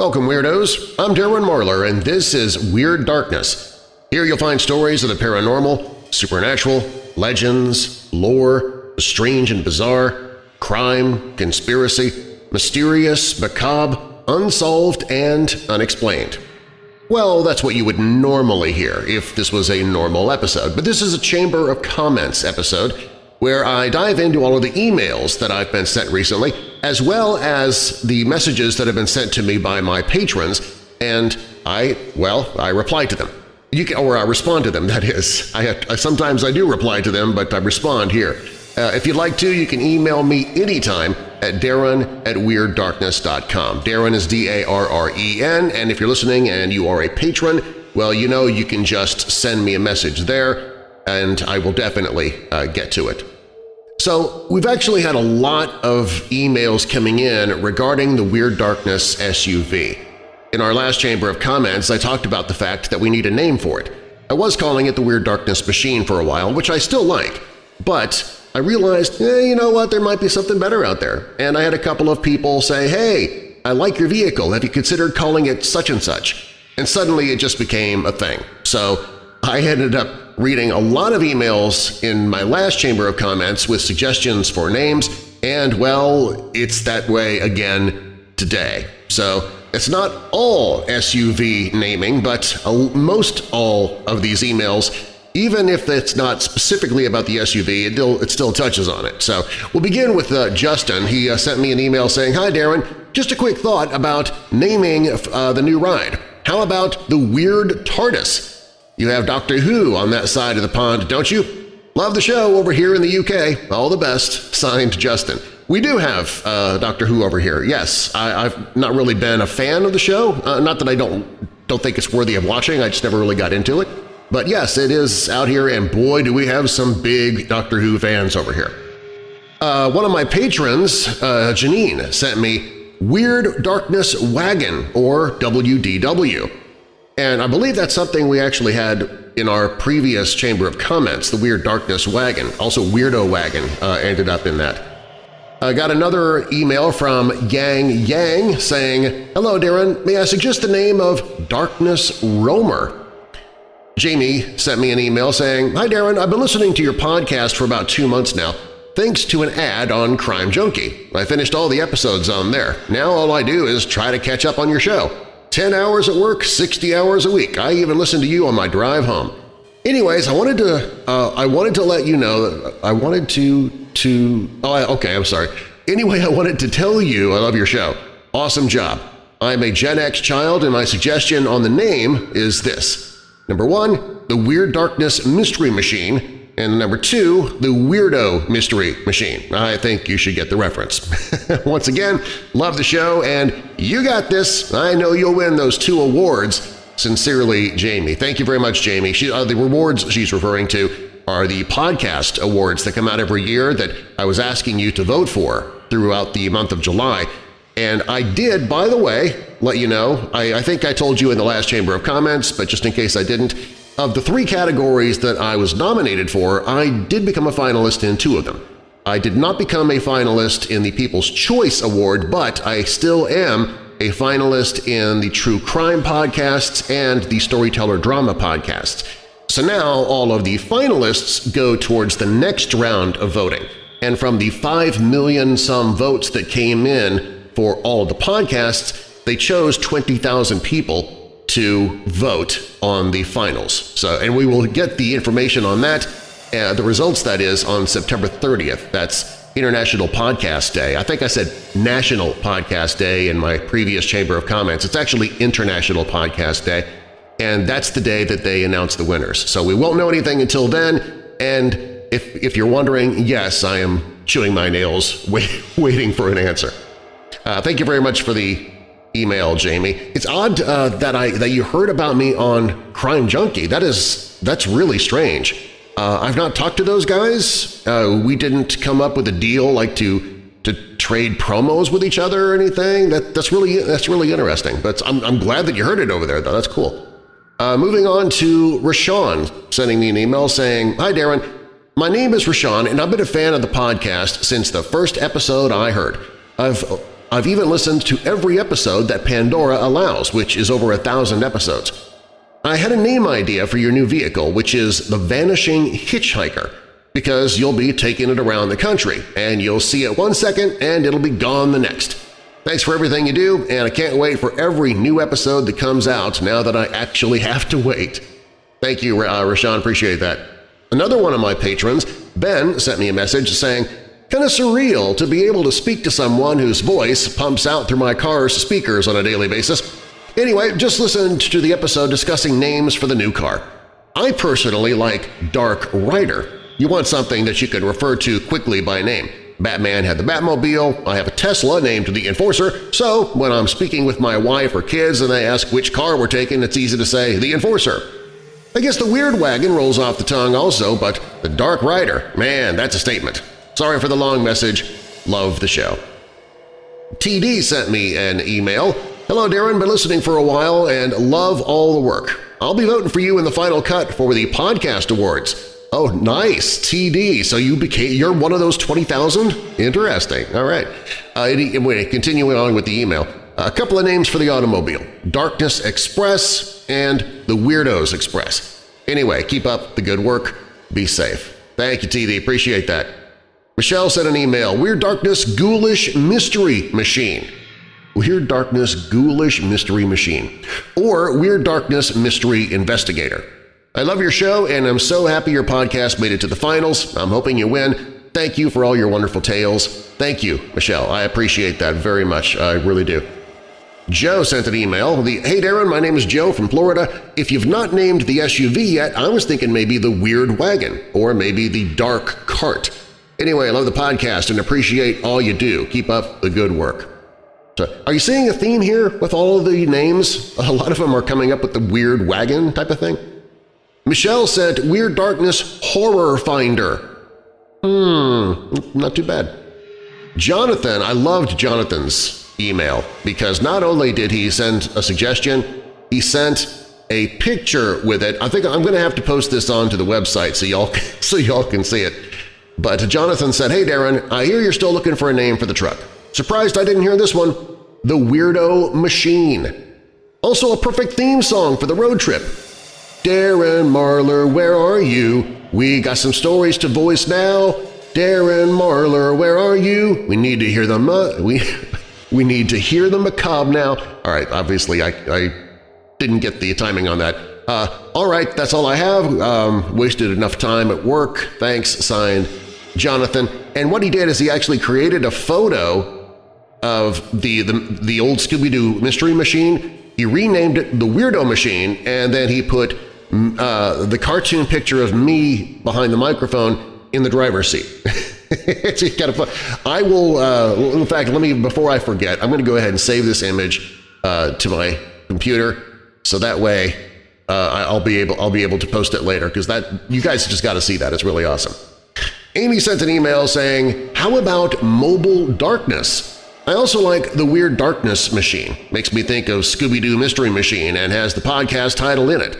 Welcome, Weirdos! I'm Darren Marlar, and this is Weird Darkness. Here you'll find stories of the paranormal, supernatural, legends, lore, the strange and bizarre, crime, conspiracy, mysterious, macabre, unsolved, and unexplained. Well, that's what you would normally hear if this was a normal episode, but this is a Chamber of Comments episode where I dive into all of the emails that I've been sent recently, as well as the messages that have been sent to me by my patrons, and I, well, I reply to them. You can, or I respond to them, that is. I, I Sometimes I do reply to them, but I respond here. Uh, if you'd like to, you can email me anytime at darren at WeirdDarkness.com. Darren is D-A-R-R-E-N, and if you're listening and you are a patron, well, you know you can just send me a message there, and I will definitely uh, get to it. So we've actually had a lot of emails coming in regarding the Weird Darkness SUV. In our last Chamber of Comments, I talked about the fact that we need a name for it. I was calling it the Weird Darkness Machine for a while, which I still like, but I realized, eh, you know what, there might be something better out there. And I had a couple of people say, hey, I like your vehicle, have you considered calling it such and such? And suddenly it just became a thing. So I ended up reading a lot of emails in my last Chamber of Comments with suggestions for names, and well, it's that way again today. So it's not all SUV naming, but most all of these emails, even if it's not specifically about the SUV, it still, it still touches on it. So we'll begin with uh, Justin. He uh, sent me an email saying, Hi Darren, just a quick thought about naming uh, the new ride. How about the Weird TARDIS? You have Doctor Who on that side of the pond, don't you? Love the show over here in the UK. All the best. Signed, Justin. We do have uh, Doctor Who over here, yes. I, have not really been a fan of the show. Uh, not that I don't, don't think it's worthy of watching, I just never really got into it. But yes, it is out here, and boy, do we have some big Doctor Who fans over here. Uh, one of my patrons, uh, Janine, sent me Weird Darkness Wagon, or WDW. And I believe that's something we actually had in our previous Chamber of Comments, the Weird Darkness Wagon. Also Weirdo Wagon uh, ended up in that. I got another email from Yang Yang saying, Hello Darren, may I suggest the name of Darkness Roamer? Jamie sent me an email saying, Hi Darren, I've been listening to your podcast for about two months now, thanks to an ad on Crime Junkie. I finished all the episodes on there. Now all I do is try to catch up on your show. 10 hours at work, 60 hours a week. I even listen to you on my drive home. Anyways, I wanted to uh, I wanted to let you know that I wanted to to oh okay I'm sorry. Anyway, I wanted to tell you I love your show. Awesome job. I'm a Gen X child and my suggestion on the name is this. Number one, the Weird Darkness Mystery Machine and number two, the Weirdo Mystery Machine. I think you should get the reference. Once again, love the show, and you got this. I know you'll win those two awards. Sincerely, Jamie. Thank you very much, Jamie. She, uh, the rewards she's referring to are the podcast awards that come out every year that I was asking you to vote for throughout the month of July. And I did, by the way, let you know, I, I think I told you in the last Chamber of Comments, but just in case I didn't, of the three categories that I was nominated for, I did become a finalist in two of them. I did not become a finalist in the People's Choice Award, but I still am a finalist in the True Crime podcasts and the Storyteller Drama podcasts. So now all of the finalists go towards the next round of voting, and from the 5 million-some votes that came in for all of the podcasts, they chose 20,000 people to vote on the finals. So, and we will get the information on that, uh, the results that is, on September 30th. That's International Podcast Day. I think I said National Podcast Day in my previous Chamber of Comments. It's actually International Podcast Day, and that's the day that they announce the winners. So we won't know anything until then, and if, if you're wondering, yes, I am chewing my nails wait, waiting for an answer. Uh, thank you very much for the email, Jamie. It's odd uh, that I that you heard about me on Crime Junkie. That is that's really strange. Uh, I've not talked to those guys. Uh, we didn't come up with a deal like to to trade promos with each other or anything. That that's really that's really interesting. But I'm I'm glad that you heard it over there though. That's cool. Uh, moving on to Rashawn sending me an email saying, Hi Darren, my name is Rashawn and I've been a fan of the podcast since the first episode I heard. I've I've even listened to every episode that Pandora allows, which is over a thousand episodes. I had a name idea for your new vehicle, which is the Vanishing Hitchhiker, because you'll be taking it around the country, and you'll see it one second and it'll be gone the next. Thanks for everything you do, and I can't wait for every new episode that comes out now that I actually have to wait. Thank you, uh, Rashawn. Appreciate that. Another one of my patrons, Ben, sent me a message saying, Kinda surreal to be able to speak to someone whose voice pumps out through my car's speakers on a daily basis. Anyway, just listened to the episode discussing names for the new car. I personally like Dark Rider. You want something that you can refer to quickly by name. Batman had the Batmobile, I have a Tesla named the Enforcer, so when I'm speaking with my wife or kids and they ask which car we're taking, it's easy to say the Enforcer. I guess the Weird Wagon rolls off the tongue also, but the Dark Rider, man, that's a statement. Sorry for the long message. Love the show. TD sent me an email. Hello, Darren. Been listening for a while and love all the work. I'll be voting for you in the final cut for the Podcast Awards. Oh, nice, TD. So you became you're one of those 20,000? Interesting. All right. Uh, wait, continuing on with the email. A couple of names for the automobile, Darkness Express and the Weirdos Express. Anyway, keep up the good work. Be safe. Thank you, TD. Appreciate that. Michelle sent an email, Weird Darkness Ghoulish Mystery Machine. Weird Darkness Ghoulish Mystery Machine or Weird Darkness Mystery Investigator. I love your show, and I'm so happy your podcast made it to the finals. I'm hoping you win. Thank you for all your wonderful tales. Thank you, Michelle. I appreciate that very much. I really do. Joe sent an email. The, hey Darren, my name is Joe from Florida. If you've not named the SUV yet, I was thinking maybe the Weird Wagon or maybe the Dark Cart. Anyway, I love the podcast and appreciate all you do. Keep up the good work. So, are you seeing a theme here with all of the names? A lot of them are coming up with the Weird Wagon type of thing. Michelle sent Weird Darkness Horror Finder. Hmm, not too bad. Jonathan, I loved Jonathan's email because not only did he send a suggestion, he sent a picture with it. I think I'm going to have to post this onto the website so y'all so y'all can see it. But Jonathan said, Hey Darren, I hear you're still looking for a name for the truck. Surprised I didn't hear this one. The Weirdo Machine. Also a perfect theme song for the road trip. Darren Marlar, where are you? We got some stories to voice now. Darren Marlar, where are you? We need to hear them. We we need to hear the macabre now. All right, obviously I, I didn't get the timing on that. Uh, all right, that's all I have. Um, wasted enough time at work. Thanks, signed, Jonathan. And what he did is he actually created a photo of the, the, the old Scooby-Doo Mystery Machine. He renamed it the Weirdo Machine, and then he put uh, the cartoon picture of me behind the microphone in the driver's seat. it's kind of fun. I will, uh, in fact, let me, before I forget, I'm going to go ahead and save this image uh, to my computer so that way uh, I'll be able I'll be able to post it later because that you guys just got to see that. It's really awesome. Amy sent an email saying, how about Mobile Darkness? I also like the Weird Darkness Machine. Makes me think of Scooby-Doo Mystery Machine and has the podcast title in it.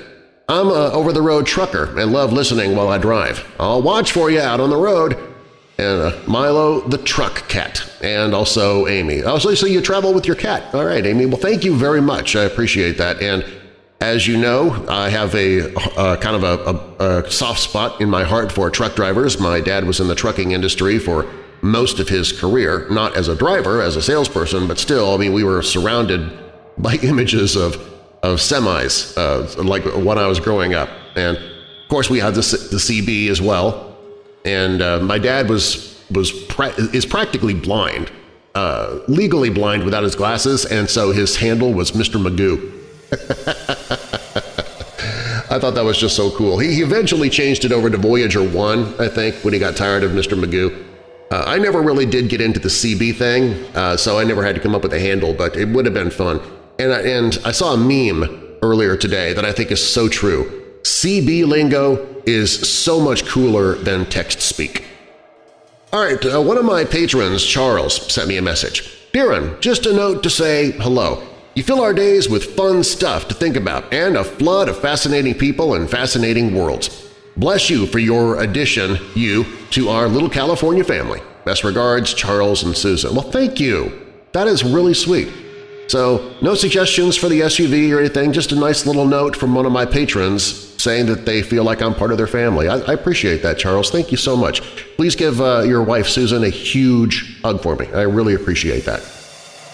I'm a over-the-road trucker and love listening while I drive. I'll watch for you out on the road. And uh, Milo the Truck Cat, and also Amy. Also, so you travel with your cat. All right, Amy. Well, thank you very much. I appreciate that. And as you know, I have a, kind of a, a, a soft spot in my heart for truck drivers. My dad was in the trucking industry for most of his career, not as a driver, as a salesperson, but still, I mean, we were surrounded by images of of semis, uh, like when I was growing up. And of course we had the, the CB as well. And uh, my dad was, was pra is practically blind, uh, legally blind without his glasses, and so his handle was Mr. Magoo. I thought that was just so cool. He, eventually changed it over to Voyager 1, I think, when he got tired of Mr. Magoo. Uh, I never really did get into the CB thing, uh, so I never had to come up with a handle, but it would have been fun. And I, and I saw a meme earlier today that I think is so true. CB lingo is so much cooler than text speak. All right, uh, one of my patrons, Charles, sent me a message. Darren, just a note to say hello. You fill our days with fun stuff to think about and a flood of fascinating people and fascinating worlds. Bless you for your addition, you, to our little California family. Best regards, Charles and Susan. Well, thank you. That is really sweet. So no suggestions for the SUV or anything, just a nice little note from one of my patrons saying that they feel like I'm part of their family. I, I appreciate that, Charles. Thank you so much. Please give uh, your wife, Susan, a huge hug for me. I really appreciate that.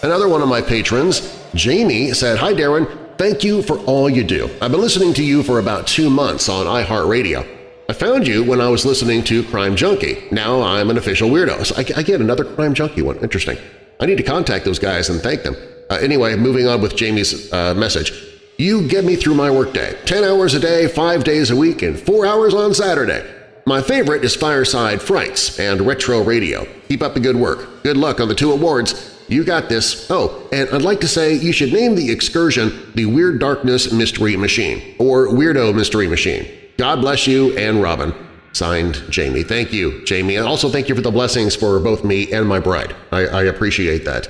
Another one of my patrons, Jamie, said, Hi Darren, thank you for all you do. I've been listening to you for about two months on iHeartRadio. I found you when I was listening to Crime Junkie. Now I'm an official weirdo. So I, I get another Crime Junkie one. Interesting. I need to contact those guys and thank them. Uh, anyway, moving on with Jamie's uh, message. You get me through my workday. 10 hours a day, 5 days a week, and 4 hours on Saturday. My favorite is Fireside Frights and Retro Radio. Keep up the good work. Good luck on the two awards. You got this. Oh, and I'd like to say you should name the excursion the Weird Darkness Mystery Machine or Weirdo Mystery Machine. God bless you and Robin. Signed, Jamie. Thank you, Jamie. And also thank you for the blessings for both me and my bride. I, I appreciate that.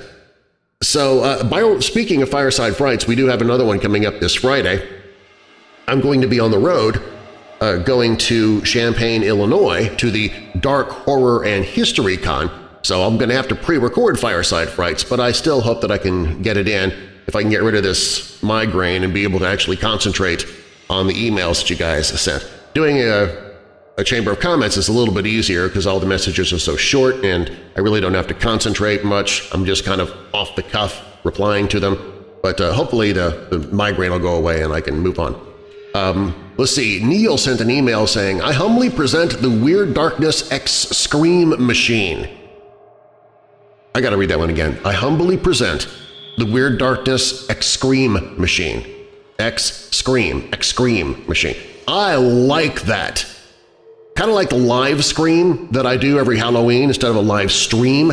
So uh, by, speaking of Fireside Frights, we do have another one coming up this Friday. I'm going to be on the road uh, going to Champaign, Illinois to the Dark Horror and History Con, so I'm going to have to pre-record Fireside Frights, but I still hope that I can get it in if I can get rid of this migraine and be able to actually concentrate on the emails that you guys sent. Doing a, a Chamber of Comments is a little bit easier because all the messages are so short and I really don't have to concentrate much. I'm just kind of off the cuff replying to them. But uh, hopefully the, the, migraine will go away and I can move on. Um, let's see, Neil sent an email saying, I humbly present the Weird Darkness X Scream Machine. I gotta read that one again. I humbly present the Weird Darkness X Scream Machine. X Scream, X Scream machine. I like that. Kind of like the live scream that I do every Halloween instead of a live stream.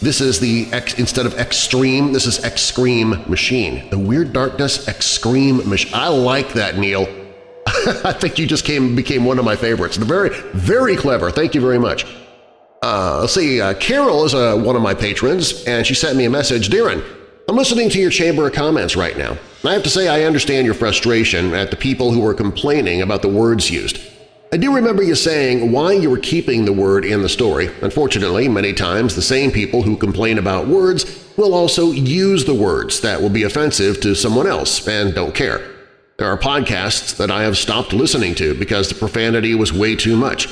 This is the X, instead of Extreme, this is X Scream machine. The Weird Darkness X Scream machine. I like that, Neil. I think you just came became one of my favorites. Very, very clever. Thank you very much. Uh, let's see, uh, Carol is uh, one of my patrons, and she sent me a message. Darren, I'm listening to your Chamber of Comments right now. I have to say I understand your frustration at the people who are complaining about the words used. I do remember you saying why you were keeping the word in the story. Unfortunately, many times the same people who complain about words will also use the words that will be offensive to someone else and don't care. There are podcasts that I have stopped listening to because the profanity was way too much.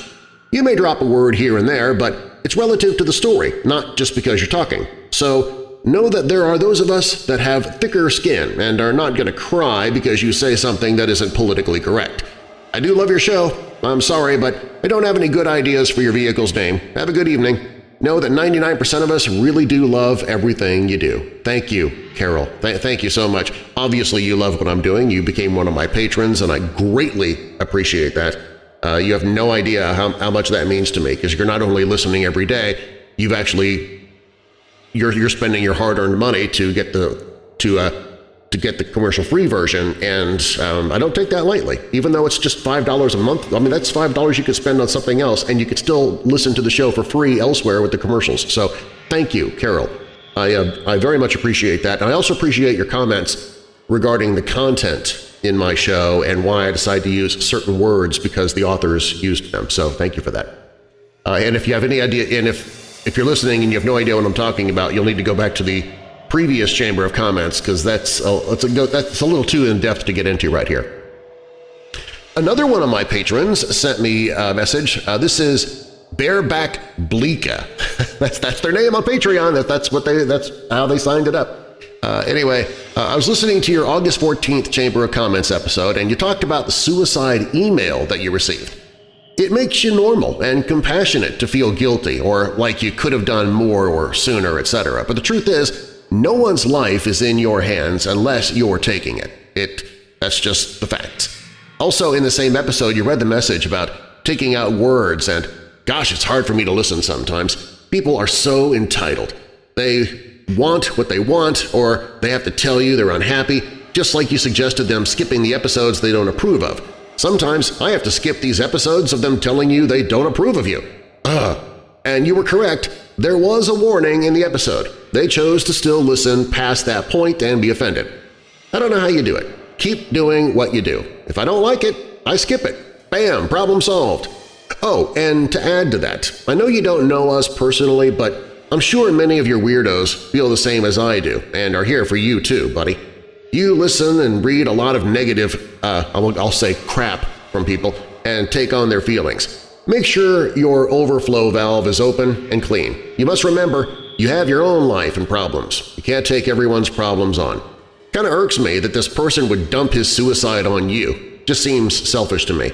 You may drop a word here and there, but it's relative to the story, not just because you're talking. So know that there are those of us that have thicker skin and are not going to cry because you say something that isn't politically correct. I do love your show. I'm sorry, but I don't have any good ideas for your vehicle's name. Have a good evening. Know that 99% of us really do love everything you do. Thank you, Carol. Th thank you so much. Obviously, you love what I'm doing. You became one of my patrons, and I greatly appreciate that. Uh, you have no idea how, how much that means to me because you're not only listening every day, you've actually you're you're spending your hard-earned money to get the to uh, to get the commercial-free version, and um, I don't take that lightly. Even though it's just five dollars a month, I mean that's five dollars you could spend on something else, and you could still listen to the show for free elsewhere with the commercials. So thank you, Carol. I uh, I very much appreciate that, and I also appreciate your comments regarding the content in my show and why I decide to use certain words because the authors used them. So thank you for that. Uh, and if you have any idea, and if if you're listening and you have no idea what I'm talking about, you'll need to go back to the previous Chamber of Comments because that's a, that's, a, that's a little too in-depth to get into right here. Another one of my patrons sent me a message. Uh, this is Bareback Bleeka. that's, that's their name on Patreon. That, that's, what they, that's how they signed it up. Uh, anyway, uh, I was listening to your August 14th Chamber of Comments episode, and you talked about the suicide email that you received. It makes you normal and compassionate to feel guilty or like you could have done more or sooner, etc. But the truth is, no one's life is in your hands unless you're taking it. It That's just the facts. Also, in the same episode, you read the message about taking out words and, gosh, it's hard for me to listen sometimes. People are so entitled. They want what they want or they have to tell you they're unhappy, just like you suggested them skipping the episodes they don't approve of. Sometimes I have to skip these episodes of them telling you they don't approve of you. Ugh. And you were correct, there was a warning in the episode. They chose to still listen past that point and be offended. I don't know how you do it. Keep doing what you do. If I don't like it, I skip it. Bam! Problem solved. Oh, and to add to that, I know you don't know us personally, but I'm sure many of your weirdos feel the same as I do and are here for you too, buddy. You listen and read a lot of negative, uh, I'll say crap from people and take on their feelings. Make sure your overflow valve is open and clean. You must remember you have your own life and problems. You can't take everyone's problems on. Kinda irks me that this person would dump his suicide on you. Just seems selfish to me.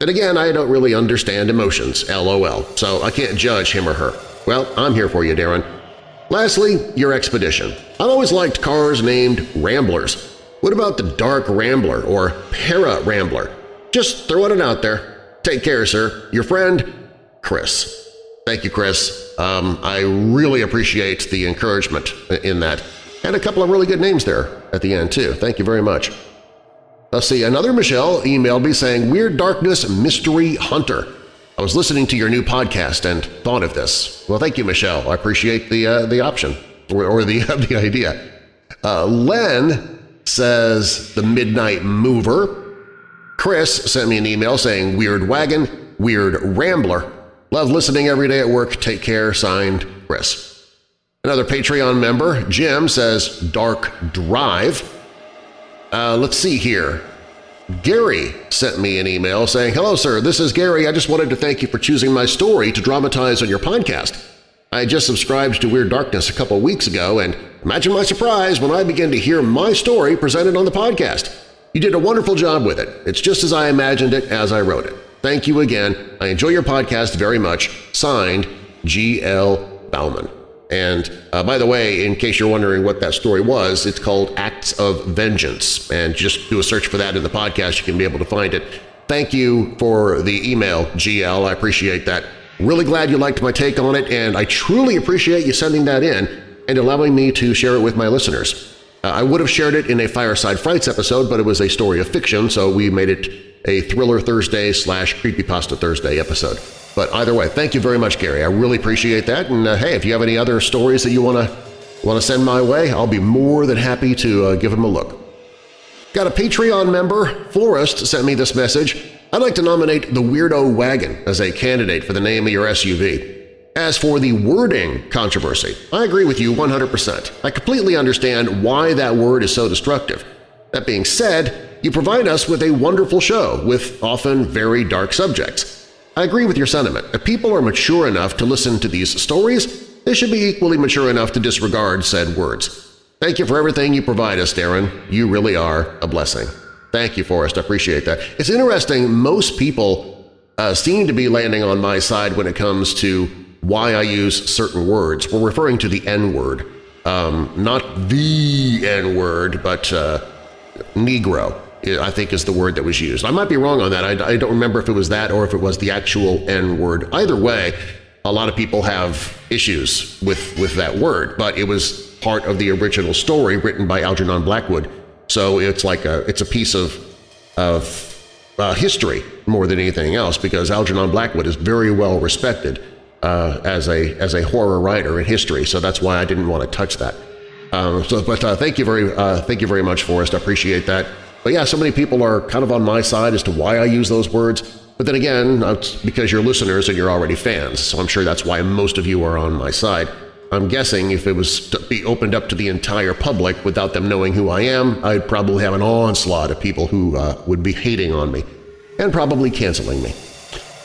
And again, I don't really understand emotions, lol, so I can't judge him or her. Well, I'm here for you, Darren. Lastly, your expedition. I've always liked cars named Ramblers. What about the Dark Rambler or Para Rambler? Just throwing it out there. Take care, sir. Your friend, Chris. Thank you, Chris. Um, I really appreciate the encouragement in that. And a couple of really good names there at the end, too. Thank you very much. Let's see, another Michelle emailed me saying, Weird Darkness Mystery Hunter. I was listening to your new podcast and thought of this. Well, thank you, Michelle. I appreciate the, uh, the option or, or the, the idea. Uh, Len says The Midnight Mover. Chris sent me an email saying, Weird Wagon, Weird Rambler. Love listening every day at work. Take care. Signed, Chris. Another Patreon member, Jim, says Dark Drive. Uh, let's see here. Gary sent me an email saying, Hello, sir. This is Gary. I just wanted to thank you for choosing my story to dramatize on your podcast. I just subscribed to Weird Darkness a couple weeks ago, and imagine my surprise when I began to hear my story presented on the podcast. You did a wonderful job with it. It's just as I imagined it as I wrote it. Thank you again. I enjoy your podcast very much. Signed, G.L. Bauman. And uh, by the way, in case you're wondering what that story was, it's called Acts of Vengeance. And just do a search for that in the podcast. You can be able to find it. Thank you for the email, GL. I appreciate that. Really glad you liked my take on it, and I truly appreciate you sending that in and allowing me to share it with my listeners. Uh, I would have shared it in a Fireside Frights episode, but it was a story of fiction, so we made it a Thriller Thursday slash Creepypasta Thursday episode. But either way, thank you very much, Gary. I really appreciate that. And uh, hey, if you have any other stories that you want to want to send my way, I'll be more than happy to uh, give them a look. Got a Patreon member, Forrest, sent me this message. I'd like to nominate the Weirdo Wagon as a candidate for the name of your SUV. As for the wording controversy, I agree with you 100%. I completely understand why that word is so destructive. That being said, you provide us with a wonderful show with often very dark subjects. I agree with your sentiment. If people are mature enough to listen to these stories, they should be equally mature enough to disregard said words. Thank you for everything you provide us, Darren. You really are a blessing. Thank you, Forrest. I appreciate that. It's interesting, most people uh, seem to be landing on my side when it comes to why I use certain words. We're referring to the N-word. Um, not the N-word, but uh, Negro, I think is the word that was used. I might be wrong on that. I, I don't remember if it was that or if it was the actual N-word. Either way, a lot of people have issues with, with that word, but it was part of the original story written by Algernon Blackwood. So it's like a, it's a piece of, of uh, history more than anything else because Algernon Blackwood is very well respected uh, as a as a horror writer in history, so that's why I didn't want to touch that. Um, so, but uh, thank you very uh, thank you very much, Forrest. I appreciate that. But yeah, so many people are kind of on my side as to why I use those words. But then again, because you're listeners and you're already fans, so I'm sure that's why most of you are on my side. I'm guessing if it was to be opened up to the entire public without them knowing who I am, I'd probably have an onslaught of people who uh, would be hating on me and probably canceling me.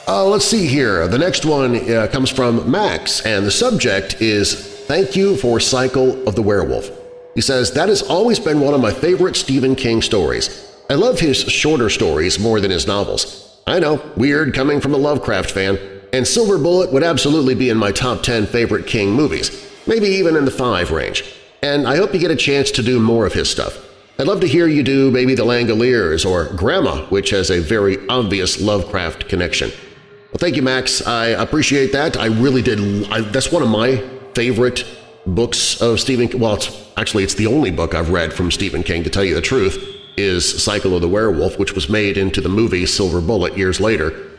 Uh, let's see here. The next one uh, comes from Max, and the subject is Thank You for Cycle of the Werewolf. He says, That has always been one of my favorite Stephen King stories. I love his shorter stories more than his novels. I know, weird coming from a Lovecraft fan, and Silver Bullet would absolutely be in my top 10 favorite King movies, maybe even in the 5 range. And I hope you get a chance to do more of his stuff. I'd love to hear you do maybe The Langoliers or Grandma, which has a very obvious Lovecraft connection. Well, thank you, Max. I appreciate that. I really did. I, that's one of my favorite books of Stephen King. Well, it's, actually, it's the only book I've read from Stephen King, to tell you the truth, is Cycle of the Werewolf, which was made into the movie Silver Bullet years later.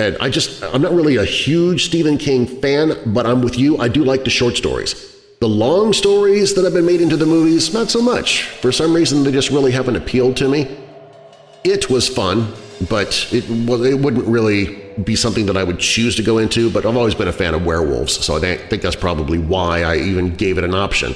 And I just, I'm not really a huge Stephen King fan, but I'm with you. I do like the short stories. The long stories that have been made into the movies, not so much. For some reason, they just really haven't appealed to me. It was fun, but it, well, it wouldn't really be something that I would choose to go into, but I've always been a fan of werewolves, so I think that's probably why I even gave it an option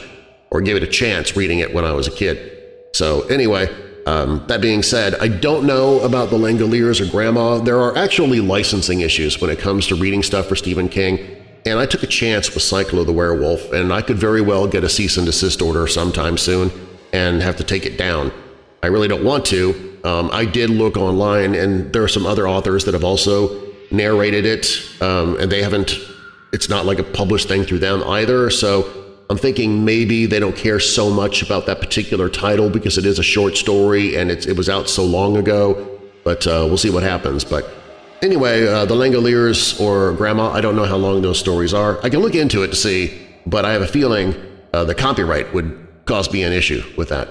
or gave it a chance reading it when I was a kid. So anyway, um, that being said, I don't know about the Langoliers or Grandma. There are actually licensing issues when it comes to reading stuff for Stephen King, and I took a chance with Cycle of the Werewolf, and I could very well get a cease and desist order sometime soon and have to take it down. I really don't want to. Um, I did look online, and there are some other authors that have also narrated it, um, and they haven't – it's not like a published thing through them either, so I'm thinking maybe they don't care so much about that particular title because it is a short story and it was out so long ago, but uh, we'll see what happens. But anyway, uh, The Langoliers or Grandma, I don't know how long those stories are. I can look into it to see, but I have a feeling uh, the copyright would cause me an issue with that.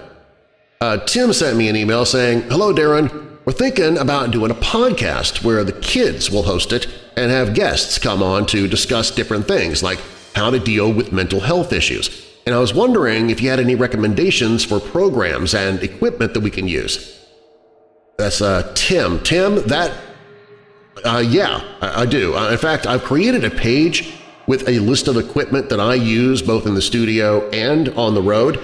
Uh, Tim sent me an email saying, Hello, Darren. We're thinking about doing a podcast where the kids will host it and have guests come on to discuss different things like how to deal with mental health issues, and I was wondering if you had any recommendations for programs and equipment that we can use. That's uh, Tim. Tim, that… Uh, yeah, I, do. Uh, in fact, I've created a page with a list of equipment that I use both in the studio and on the road,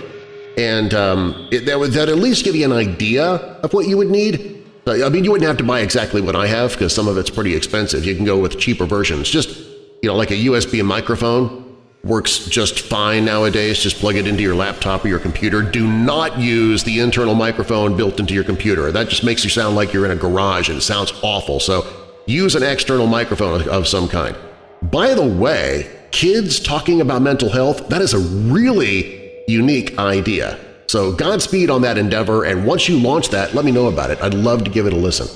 and um, it, that would that at least give you an idea of what you would need. I mean, you wouldn't have to buy exactly what I have because some of it's pretty expensive. You can go with cheaper versions. Just, you know, like a USB microphone works just fine nowadays. Just plug it into your laptop or your computer. Do not use the internal microphone built into your computer. That just makes you sound like you're in a garage and it sounds awful. So use an external microphone of some kind. By the way, kids talking about mental health, that is a really unique idea. So Godspeed on that endeavor, and once you launch that, let me know about it. I'd love to give it a listen.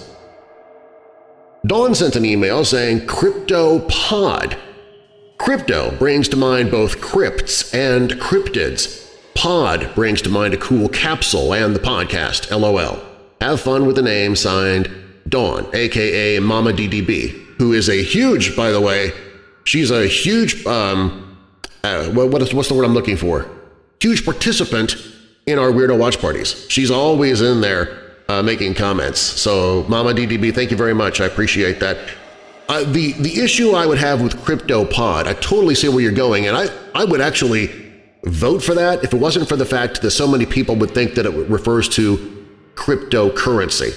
Dawn sent an email saying CryptoPod Crypto brings to mind both crypts and cryptids. Pod brings to mind a cool capsule and the podcast, LOL. Have fun with the name signed Dawn, aka Mama DDB, who is a huge, by the way, she's a huge, um, uh, what's the word I'm looking for? Huge participant in our Weirdo Watch Parties. She's always in there uh, making comments. So Mama DDB, thank you very much. I appreciate that. Uh, the, the issue I would have with CryptoPod, I totally see where you're going, and I, I would actually vote for that if it wasn't for the fact that so many people would think that it refers to cryptocurrency,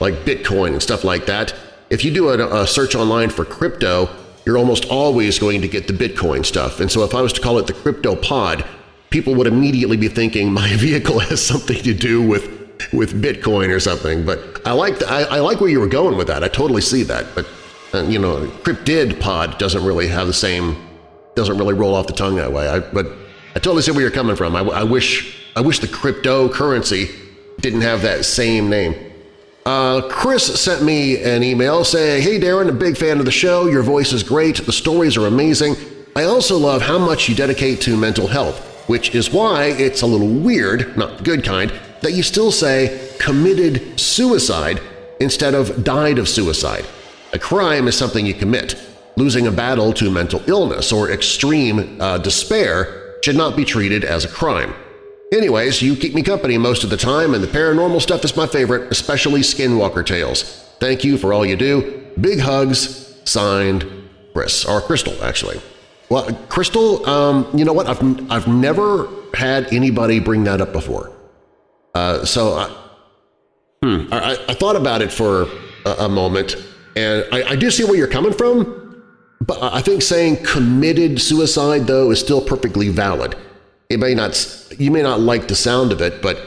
like Bitcoin and stuff like that. If you do a, a search online for crypto, you're almost always going to get the Bitcoin stuff. And so if I was to call it the CryptoPod, people would immediately be thinking my vehicle has something to do with with Bitcoin or something. But I like I, I like where you were going with that. I totally see that. But and, you know, cryptid pod doesn't really have the same, doesn't really roll off the tongue that way. I, but I totally see where you're coming from. I, I wish I wish the cryptocurrency didn't have that same name. Uh, Chris sent me an email saying, Hey Darren, a big fan of the show, your voice is great, the stories are amazing. I also love how much you dedicate to mental health, which is why it's a little weird, not the good kind, that you still say committed suicide instead of died of suicide. A crime is something you commit. Losing a battle to mental illness or extreme uh, despair should not be treated as a crime. Anyways, you keep me company most of the time, and the paranormal stuff is my favorite, especially Skinwalker Tales. Thank you for all you do. Big hugs. Signed, Chris. Or Crystal, actually. Well, Crystal, um, you know what? I've, I've never had anybody bring that up before. Uh, so I, hmm, I, I, thought about it for a, a moment, and I, I do see where you're coming from, but I think saying committed suicide, though, is still perfectly valid. It may not, you may not like the sound of it, but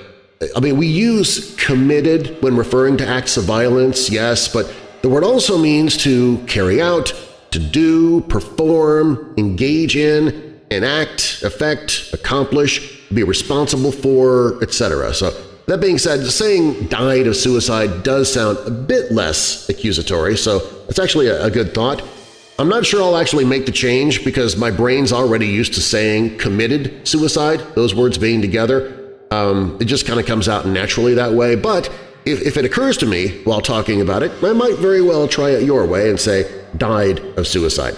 I mean, we use committed when referring to acts of violence, yes, but the word also means to carry out, to do, perform, engage in, enact, affect, accomplish, be responsible for, etc. So that being said, saying died of suicide does sound a bit less accusatory, so it's actually a, good thought. I'm not sure I'll actually make the change because my brain's already used to saying committed suicide, those words being together. Um, it just kind of comes out naturally that way, but if, if it occurs to me while talking about it, I might very well try it your way and say died of suicide.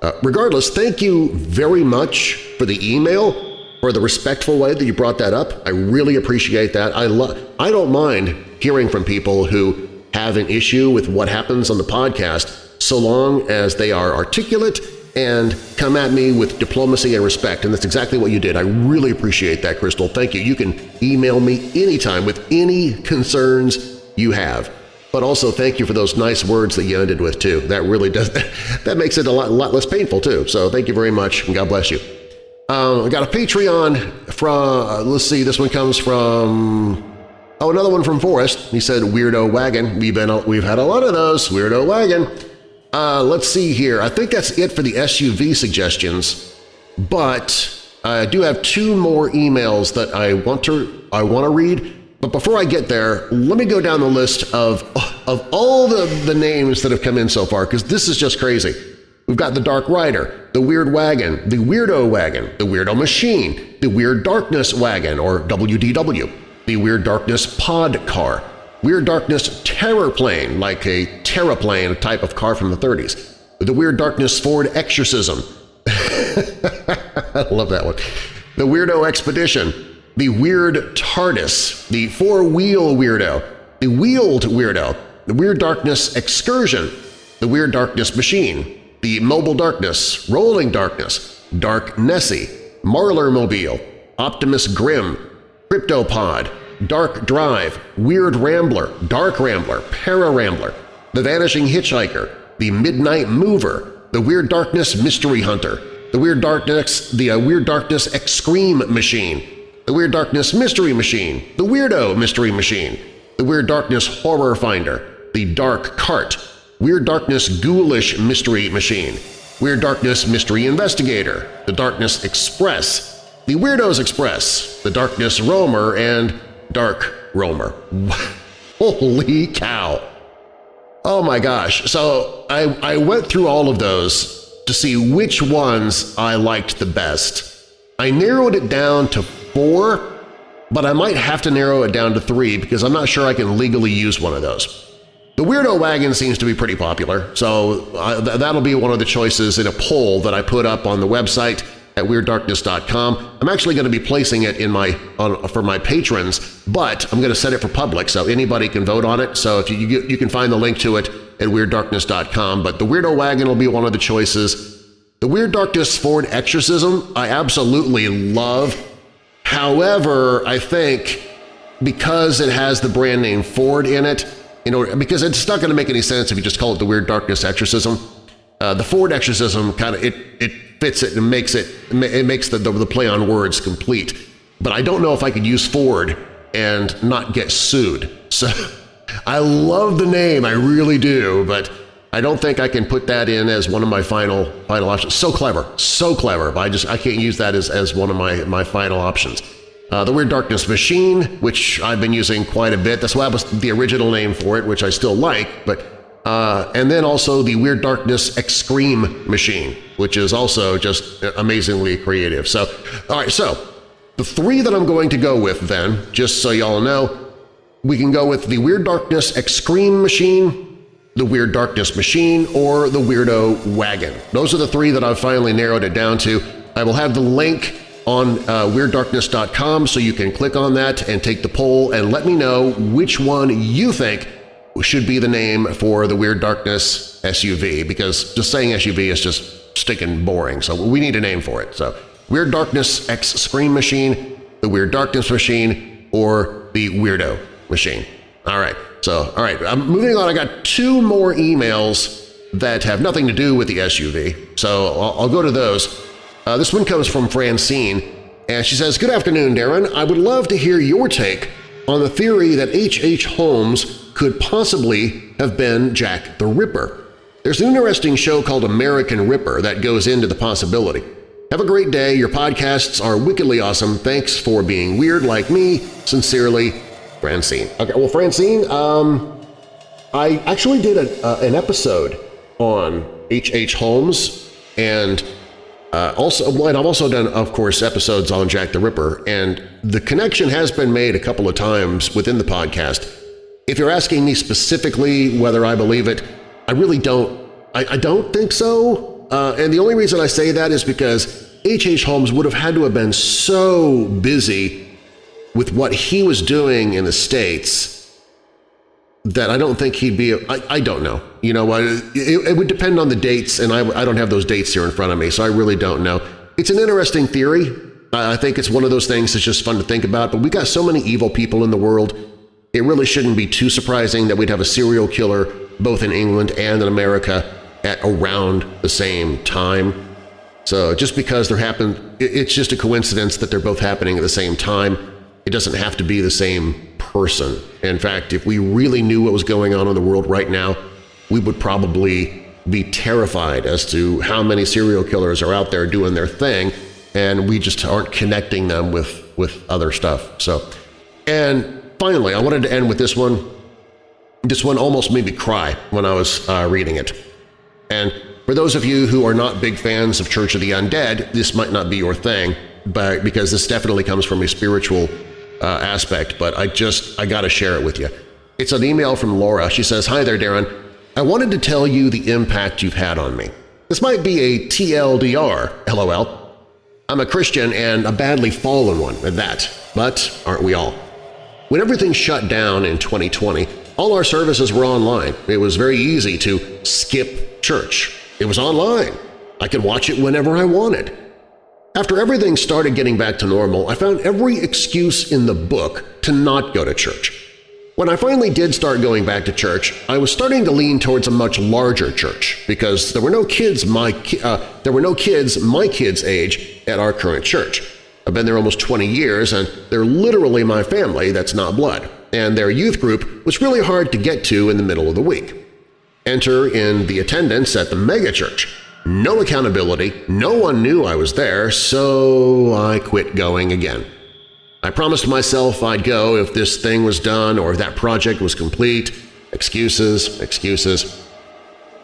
Uh, regardless, thank you very much for the email for the respectful way that you brought that up. I really appreciate that. I, love I don't mind hearing from people who have an issue with what happens on the podcast so long as they are articulate and come at me with diplomacy and respect, and that's exactly what you did. I really appreciate that, Crystal. Thank you. You can email me anytime with any concerns you have. But also thank you for those nice words that you ended with, too. That really does – that makes it a lot, lot less painful, too. So thank you very much, and God bless you. Um, I got a Patreon from uh, – let's see, this one comes from – oh, another one from Forrest. He said, Weirdo Wagon. We've, been, we've had a lot of those, Weirdo Wagon. Uh, let's see here. I think that's it for the SUV suggestions, but I do have two more emails that I want to I want to read. But before I get there, let me go down the list of, of all the, the names that have come in so far, because this is just crazy. We've got the Dark Rider, the Weird Wagon, the Weirdo Wagon, the Weirdo Machine, the Weird Darkness Wagon, or WDW, the Weird Darkness Pod Car, Weird Darkness Terror Plane, like a Terraplane, type of car from the 30s. The Weird Darkness Ford Exorcism. I love that one. The Weirdo Expedition. The Weird TARDIS. The Four-Wheel Weirdo. The Wheeled Weirdo. The Weird Darkness Excursion. The Weird Darkness Machine. The Mobile Darkness. Rolling Darkness. Dark Nessie. Marlar Mobile. Optimus Grimm. Cryptopod. Dark Drive, Weird Rambler, Dark Rambler, Para Rambler, The Vanishing Hitchhiker, The Midnight Mover, The Weird Darkness Mystery Hunter, The Weird Darkness The uh, Weird Darkness X Scream Machine, The Weird Darkness Mystery Machine, The Weirdo Mystery Machine, The Weird Darkness Horror Finder, The Dark Cart, Weird Darkness Ghoulish Mystery Machine, Weird Darkness Mystery Investigator, The Darkness Express, The Weirdos Express, The Darkness Roamer, and Dark Roamer. Holy cow! Oh my gosh. So I, I went through all of those to see which ones I liked the best. I narrowed it down to four, but I might have to narrow it down to three because I'm not sure I can legally use one of those. The Weirdo Wagon seems to be pretty popular, so uh, that'll be one of the choices in a poll that I put up on the website at WeirdDarkness.com. I'm actually going to be placing it in my on, for my patrons, but I'm going to set it for public so anybody can vote on it. So if you, you, you can find the link to it at WeirdDarkness.com. But the Weirdo Wagon will be one of the choices. The Weird Darkness Ford Exorcism I absolutely love. However, I think because it has the brand name Ford in it, you know, because it's not going to make any sense if you just call it the Weird Darkness Exorcism. Uh, the Ford Exorcism kind of it it fits it and makes it it makes the, the, the play on words complete. But I don't know if I could use Ford and not get sued. So I love the name, I really do, but I don't think I can put that in as one of my final final options. So clever, so clever, but I just I can't use that as, as one of my, my final options. Uh, the Weird Darkness Machine, which I've been using quite a bit. That's why was the original name for it, which I still like, but uh, and then also the Weird Darkness X Scream Machine, which is also just amazingly creative. So, all right, so the three that I'm going to go with then, just so y'all know, we can go with the Weird Darkness X Scream Machine, the Weird Darkness Machine, or the Weirdo Wagon. Those are the three that I've finally narrowed it down to. I will have the link on uh, WeirdDarkness.com so you can click on that and take the poll and let me know which one you think should be the name for the Weird Darkness SUV because just saying SUV is just sticking boring, so we need a name for it. So Weird Darkness X Scream Machine, the Weird Darkness Machine, or the Weirdo Machine. All right, so all right, I'm moving on. I got two more emails that have nothing to do with the SUV, so I'll, I'll go to those. Uh, this one comes from Francine, and she says, Good afternoon, Darren. I would love to hear your take on the theory that H.H. H. Holmes could possibly have been Jack the Ripper. There's an interesting show called American Ripper that goes into the possibility. Have a great day. Your podcasts are wickedly awesome. Thanks for being weird like me. Sincerely, Francine. Okay, well, Francine, um, I actually did a, uh, an episode on H.H. H. Holmes and uh, also, well, I've also done, of course, episodes on Jack the Ripper, and the connection has been made a couple of times within the podcast if you're asking me specifically whether I believe it, I really don't. I, I don't think so. Uh, and the only reason I say that is because H.H. H. Holmes would have had to have been so busy with what he was doing in the States that I don't think he'd be I, I don't know. You know, it, it would depend on the dates, and I, I don't have those dates here in front of me, so I really don't know. It's an interesting theory. I think it's one of those things that's just fun to think about, but we got so many evil people in the world, it really shouldn't be too surprising that we'd have a serial killer both in England and in America at around the same time. So just because they're happen, it's just a coincidence that they're both happening at the same time. It doesn't have to be the same person. In fact, if we really knew what was going on in the world right now, we would probably be terrified as to how many serial killers are out there doing their thing, and we just aren't connecting them with, with other stuff. So, And finally, I wanted to end with this one. This one almost made me cry when I was uh, reading it. And for those of you who are not big fans of Church of the Undead, this might not be your thing, but because this definitely comes from a spiritual uh, aspect, but I just I gotta share it with you. It's an email from Laura. She says, Hi there, Darren. I wanted to tell you the impact you've had on me. This might be a TLDR, LOL. I'm a Christian and a badly fallen one at that, but aren't we all? When everything shut down in 2020, all our services were online. It was very easy to skip church. It was online. I could watch it whenever I wanted. After everything started getting back to normal, I found every excuse in the book to not go to church. When I finally did start going back to church, I was starting to lean towards a much larger church because there were no kids my uh, there were no kids my kids' age at our current church. I've been there almost 20 years, and they're literally my family that's not blood, and their youth group was really hard to get to in the middle of the week. Enter in the attendance at the megachurch, no accountability, no one knew I was there, so I quit going again. I promised myself I'd go if this thing was done or if that project was complete. Excuses, excuses.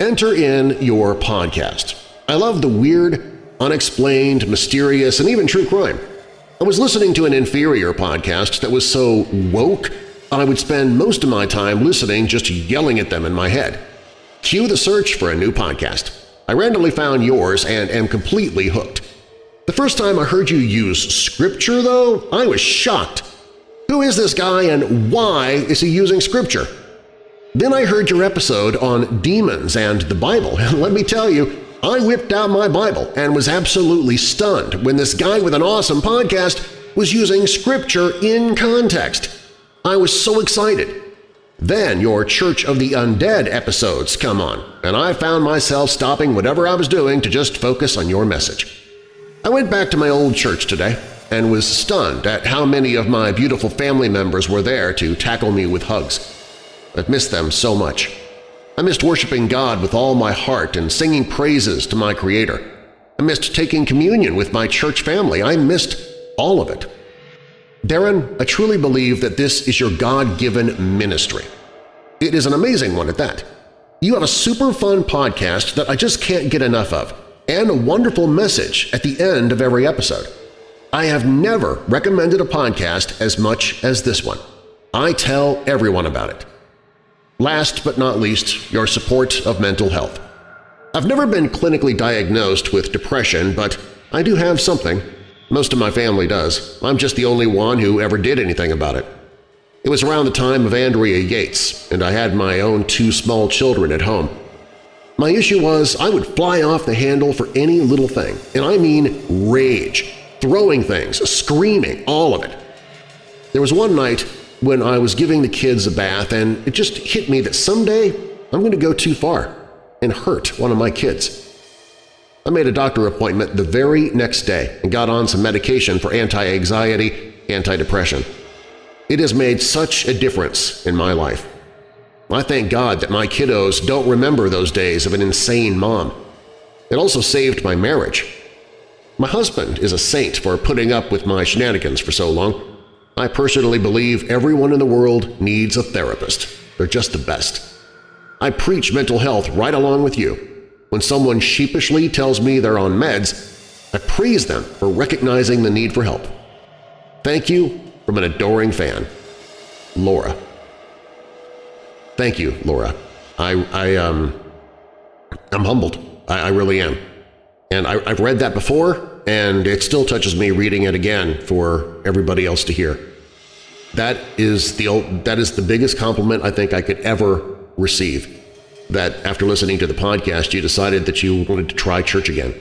Enter in your podcast. I love the weird, unexplained, mysterious, and even true crime. I was listening to an inferior podcast that was so woke I would spend most of my time listening just yelling at them in my head. Cue the search for a new podcast. I randomly found yours and am completely hooked. The first time I heard you use scripture, though, I was shocked. Who is this guy and why is he using scripture? Then I heard your episode on demons and the Bible, and let me tell you, I whipped out my Bible and was absolutely stunned when this guy with an awesome podcast was using scripture in context. I was so excited. Then your Church of the Undead episodes come on, and I found myself stopping whatever I was doing to just focus on your message. I went back to my old church today and was stunned at how many of my beautiful family members were there to tackle me with hugs. I've missed them so much. I missed worshiping God with all my heart and singing praises to my Creator. I missed taking communion with my church family. I missed all of it. Darren, I truly believe that this is your God-given ministry. It is an amazing one at that. You have a super fun podcast that I just can't get enough of, and a wonderful message at the end of every episode. I have never recommended a podcast as much as this one. I tell everyone about it. Last but not least, your support of mental health. I've never been clinically diagnosed with depression, but I do have something, most of my family does. I'm just the only one who ever did anything about it. It was around the time of Andrea Yates, and I had my own two small children at home. My issue was I would fly off the handle for any little thing, and I mean rage, throwing things, screaming, all of it. There was one night when I was giving the kids a bath and it just hit me that someday I'm going to go too far and hurt one of my kids. I made a doctor appointment the very next day and got on some medication for anti-anxiety, anti-depression. It has made such a difference in my life. I thank God that my kiddos don't remember those days of an insane mom. It also saved my marriage. My husband is a saint for putting up with my shenanigans for so long. I personally believe everyone in the world needs a therapist. They're just the best. I preach mental health right along with you, when someone sheepishly tells me they're on meds, I praise them for recognizing the need for help. Thank you from an adoring fan, Laura. Thank you, Laura. I, I, um, I'm humbled. I, I really am. And I, I've read that before, and it still touches me reading it again for everybody else to hear. That is the that is the biggest compliment I think I could ever receive. That after listening to the podcast, you decided that you wanted to try church again,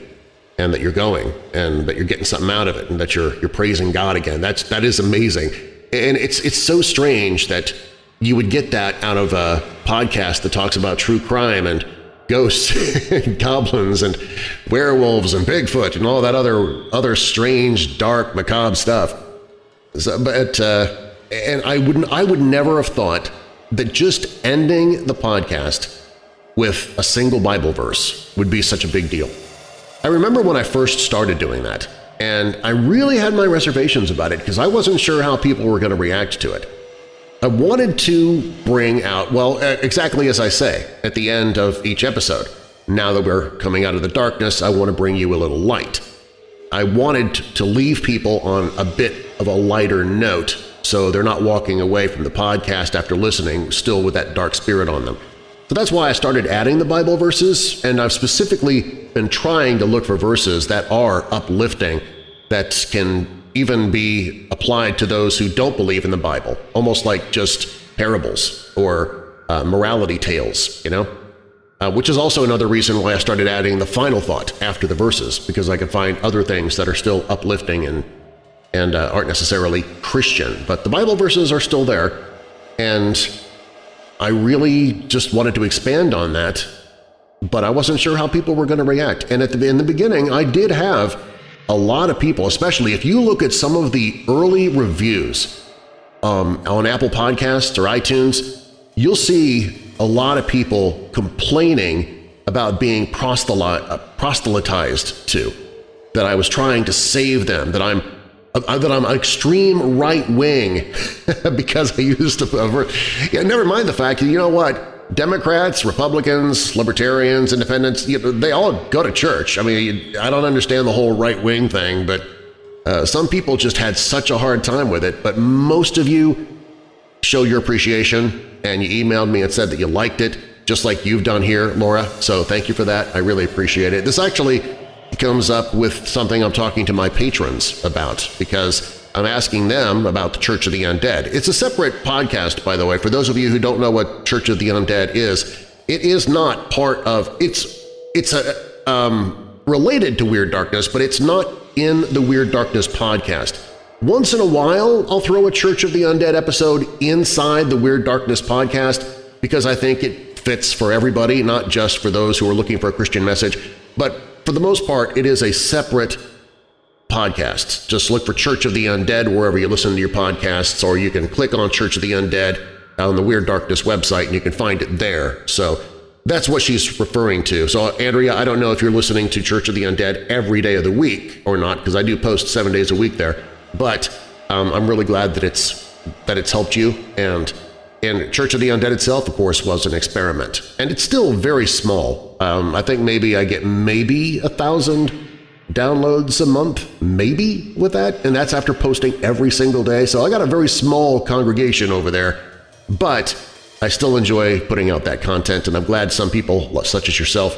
and that you're going, and that you're getting something out of it, and that you're you're praising God again. That's that is amazing, and it's it's so strange that you would get that out of a podcast that talks about true crime and ghosts and goblins and werewolves and Bigfoot and all that other other strange, dark, macabre stuff. So, but uh, and I wouldn't I would never have thought that just ending the podcast with a single Bible verse would be such a big deal. I remember when I first started doing that, and I really had my reservations about it because I wasn't sure how people were going to react to it. I wanted to bring out, well, exactly as I say at the end of each episode, now that we're coming out of the darkness, I want to bring you a little light. I wanted to leave people on a bit of a lighter note so they're not walking away from the podcast after listening still with that dark spirit on them. So that's why I started adding the Bible verses, and I've specifically been trying to look for verses that are uplifting, that can even be applied to those who don't believe in the Bible, almost like just parables or uh, morality tales, you know? Uh, which is also another reason why I started adding the final thought after the verses, because I could find other things that are still uplifting and, and uh, aren't necessarily Christian. But the Bible verses are still there, and I really just wanted to expand on that, but I wasn't sure how people were going to react. And at the, in the beginning, I did have a lot of people, especially if you look at some of the early reviews um, on Apple Podcasts or iTunes, you'll see a lot of people complaining about being proselytized to, that I was trying to save them, that I'm that I'm extreme right-wing because I used to yeah, never mind the fact that, you know what, Democrats, Republicans, Libertarians, Independents, you know, they all go to church. I mean, I don't understand the whole right-wing thing, but uh, some people just had such a hard time with it. But most of you show your appreciation, and you emailed me and said that you liked it, just like you've done here, Laura. So thank you for that. I really appreciate it. This actually comes up with something I'm talking to my patrons about because I'm asking them about the Church of the Undead. It's a separate podcast, by the way, for those of you who don't know what Church of the Undead is. It is not part of – it's it's a, um, related to Weird Darkness, but it's not in the Weird Darkness podcast. Once in a while, I'll throw a Church of the Undead episode inside the Weird Darkness podcast because I think it fits for everybody, not just for those who are looking for a Christian message. But for the most part, it is a separate podcast. Just look for Church of the Undead wherever you listen to your podcasts, or you can click on Church of the Undead on the Weird Darkness website and you can find it there. So that's what she's referring to. So, Andrea, I don't know if you're listening to Church of the Undead every day of the week or not, because I do post seven days a week there, but um, I'm really glad that it's that it's helped you. And, and Church of the Undead itself, of course, was an experiment. And it's still very small. Um, I think maybe I get maybe a thousand downloads a month, maybe, with that, and that's after posting every single day. So I got a very small congregation over there, but I still enjoy putting out that content, and I'm glad some people, such as yourself,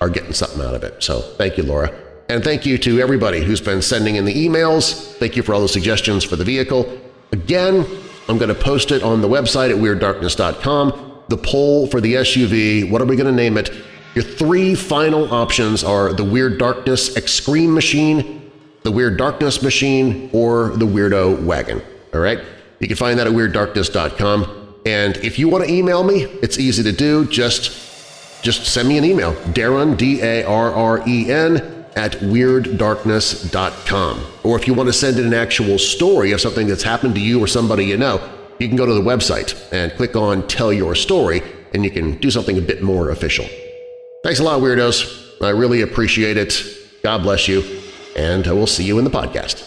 are getting something out of it. So thank you, Laura. And thank you to everybody who's been sending in the emails. Thank you for all the suggestions for the vehicle. Again, I'm going to post it on the website at WeirdDarkness.com. The poll for the SUV, what are we going to name it? Your three final options are the Weird Darkness X Scream Machine, the Weird Darkness Machine, or the Weirdo Wagon. All right? You can find that at WeirdDarkness.com. And if you want to email me, it's easy to do. Just, just send me an email, Darren, D-A-R-R-E-N, at WeirdDarkness.com. Or if you want to send in an actual story of something that's happened to you or somebody you know, you can go to the website and click on Tell Your Story, and you can do something a bit more official. Thanks a lot, Weirdos. I really appreciate it. God bless you, and I will see you in the podcast.